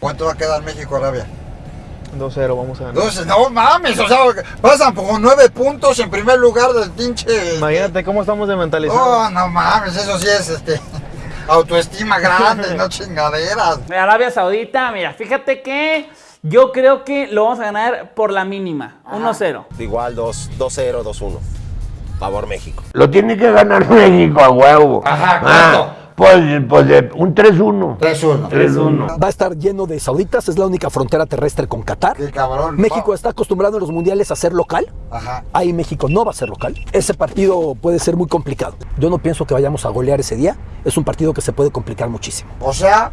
¿Cuánto va a quedar México-Arabia? 2-0, vamos a ganar. No mames, o sea, pasan por nueve puntos en primer lugar del pinche... Imagínate cómo estamos de mentalizados. Oh, no mames, eso sí es este autoestima grande, no chingaderas. Arabia Saudita, mira, fíjate que yo creo que lo vamos a ganar por la mínima, 1-0. Igual 2-0, 2-1. Favor México. Lo tiene que ganar México a huevo. Ajá, ¿cuánto? Pues, pues de un 3-1. 3-1. 3-1. Va a estar lleno de sauditas, es la única frontera terrestre con Qatar. Qué cabrón. México está acostumbrado en los mundiales a ser local. Ajá. Ahí México no va a ser local. Ese partido puede ser muy complicado. Yo no pienso que vayamos a golear ese día. Es un partido que se puede complicar muchísimo. O sea,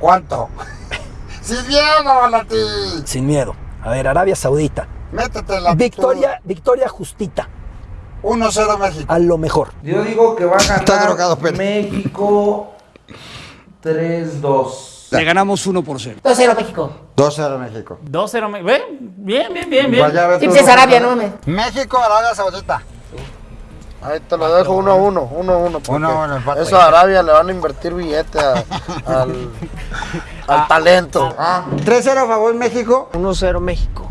¿cuánto? ¡Sin miedo, Lati! Sin miedo. A ver, Arabia Saudita. Métete en la Victoria, victoria justita. 1-0 México. A lo mejor. Yo digo que va a ganar Está drogado. México 3-2. Le ganamos 1 por 0. 2-0 México. 2-0 México. 2-0, me- ¿ve? bien, bien, bien, bien. Vaya a ver Sí, tú. pues es Arabia, no mames. México, Arabia Saudita. Ahí te lo dejo 1-1, 1-1. porque 1-1 empate. Eso a Arabia le van a invertir billete a- al, al talento. Ah, 3-0 a favor México. 1-0 México.